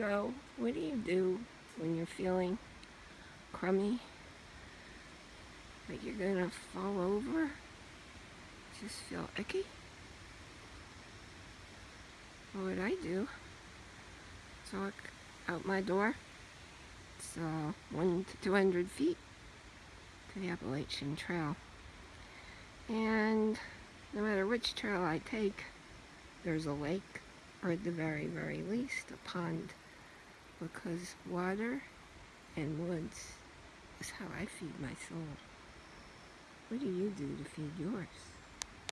go? What do you do when you're feeling crummy? Like you're gonna fall over? Just feel icky? What would I do? So I out my door. It's uh, one to 200 feet to the Appalachian Trail. And no matter which trail I take, there's a lake or at the very, very least a pond because water and woods is how I feed my soul. What do you do to feed yours?